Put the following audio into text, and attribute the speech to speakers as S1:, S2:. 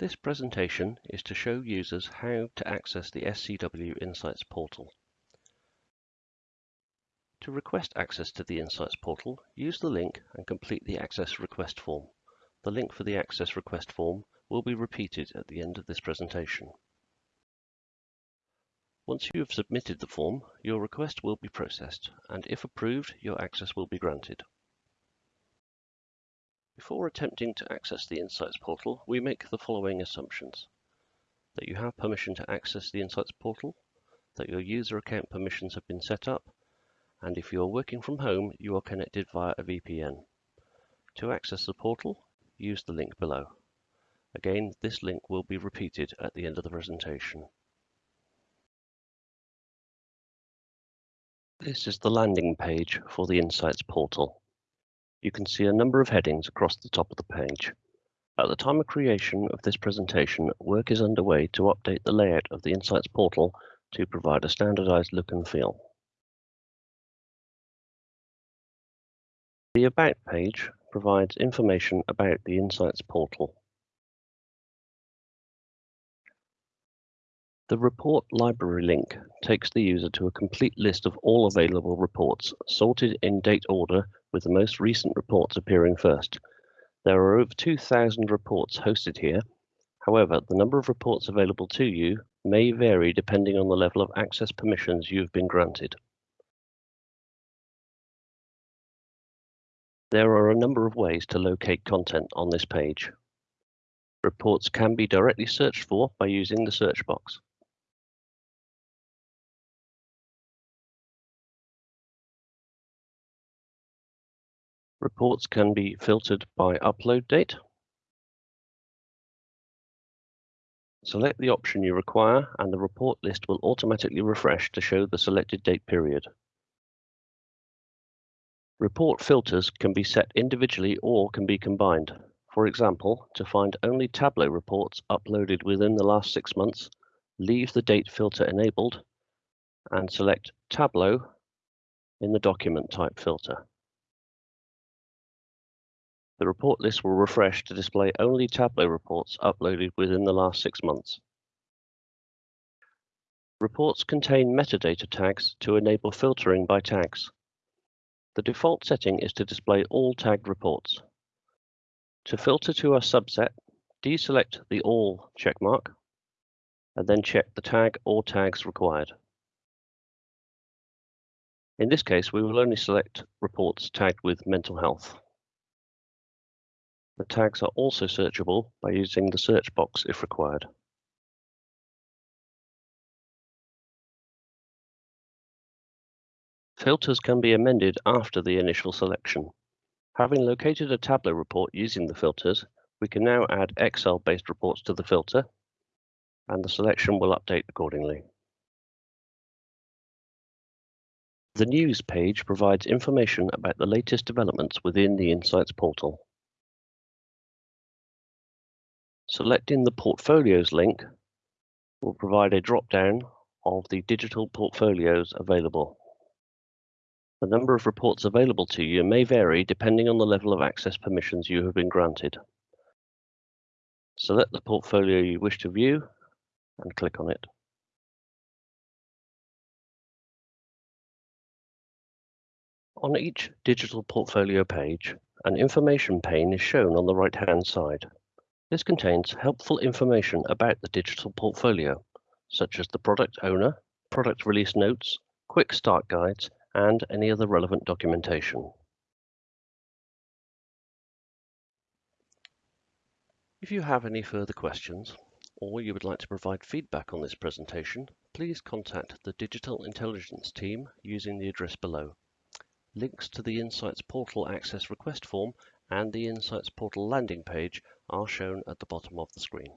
S1: This presentation is to show users how to access the SCW Insights portal. To request access to the Insights portal, use the link and complete the access request form. The link for the access request form will be repeated at the end of this presentation. Once you have submitted the form, your request will be processed, and if approved, your access will be granted. Before attempting to access the Insights portal, we make the following assumptions. That you have permission to access the Insights portal, that your user account permissions have been set up, and if you are working from home, you are connected via a VPN. To access the portal, use the link below. Again, this link will be repeated at the end of the presentation. This is the landing page for the Insights portal you can see a number of headings across the top of the page. At the time of creation of this presentation, work is underway to update the layout of the Insights portal to provide a standardized look and feel. The About page provides information about the Insights portal. The Report Library link takes the user to a complete list of all available reports, sorted in date order with the most recent reports appearing first. There are over 2,000 reports hosted here. However, the number of reports available to you may vary depending on the level of access permissions you have been granted. There are a number of ways to locate content on this page. Reports can be directly searched for by using the search box. Reports can be filtered by upload date. Select the option you require and the report list will automatically refresh to show the selected date period. Report filters can be set individually or can be combined. For example, to find only Tableau reports uploaded within the last six months, leave the date filter enabled and select Tableau in the document type filter. The report list will refresh to display only Tableau reports uploaded within the last six months. Reports contain metadata tags to enable filtering by tags. The default setting is to display all tagged reports. To filter to a subset, deselect the All checkmark, and then check the tag or tags required. In this case, we will only select reports tagged with mental health. The tags are also searchable by using the search box if required. Filters can be amended after the initial selection. Having located a Tableau report using the filters, we can now add Excel-based reports to the filter, and the selection will update accordingly. The News page provides information about the latest developments within the Insights portal. Selecting the Portfolios link will provide a drop-down of the digital portfolios available. The number of reports available to you may vary depending on the level of access permissions you have been granted. Select the portfolio you wish to view and click on it. On each digital portfolio page, an information pane is shown on the right-hand side. This contains helpful information about the digital portfolio, such as the product owner, product release notes, quick start guides, and any other relevant documentation. If you have any further questions, or you would like to provide feedback on this presentation, please contact the Digital Intelligence team using the address below. Links to the Insights Portal Access Request form and the Insights Portal landing page are shown at the bottom of the screen.